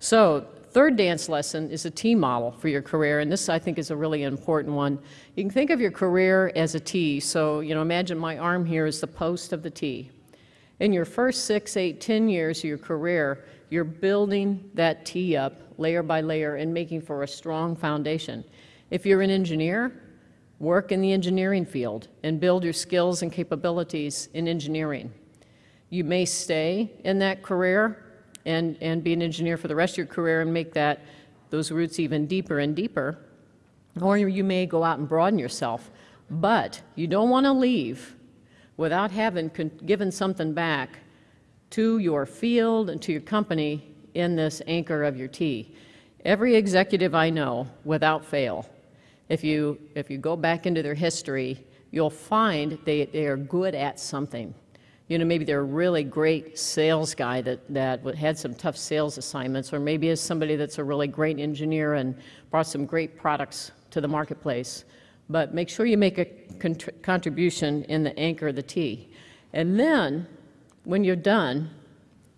So third dance lesson is a T model for your career, and this I think is a really important one. You can think of your career as a T. So, you know, imagine my arm here is the post of the T. In your first six, eight, ten years of your career, you're building that T up layer by layer and making for a strong foundation. If you're an engineer, work in the engineering field and build your skills and capabilities in engineering. You may stay in that career and, and be an engineer for the rest of your career and make that, those roots even deeper and deeper. Or you may go out and broaden yourself. But you don't want to leave without having given something back to your field and to your company in this anchor of your T. Every executive I know, without fail, if you, if you go back into their history, you'll find they, they are good at something. You know, maybe they're a really great sales guy that, that had some tough sales assignments, or maybe is somebody that's a really great engineer and brought some great products to the marketplace. But make sure you make a contribution in the anchor of the T. And then, when you're done,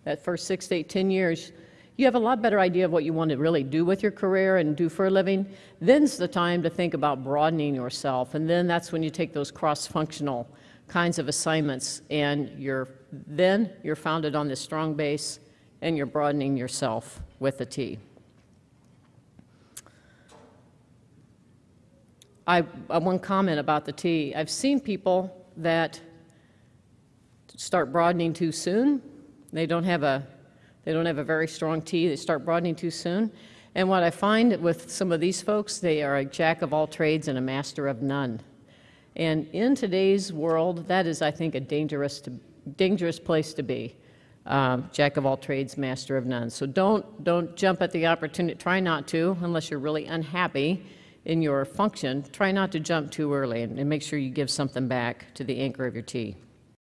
that first six to eight, ten years, you have a lot better idea of what you want to really do with your career and do for a living. Then's the time to think about broadening yourself. And then that's when you take those cross-functional kinds of assignments and you're then you're founded on this strong base and you're broadening yourself with the T. I, uh, one comment about the T. I've seen people that start broadening too soon. They don't have a they don't have a very strong T. They start broadening too soon. And what I find with some of these folks, they are a jack of all trades and a master of none. And in today's world, that is, I think, a dangerous, to, dangerous place to be. Um, jack of all trades, master of none. So don't, don't jump at the opportunity. Try not to, unless you're really unhappy in your function. Try not to jump too early and, and make sure you give something back to the anchor of your T.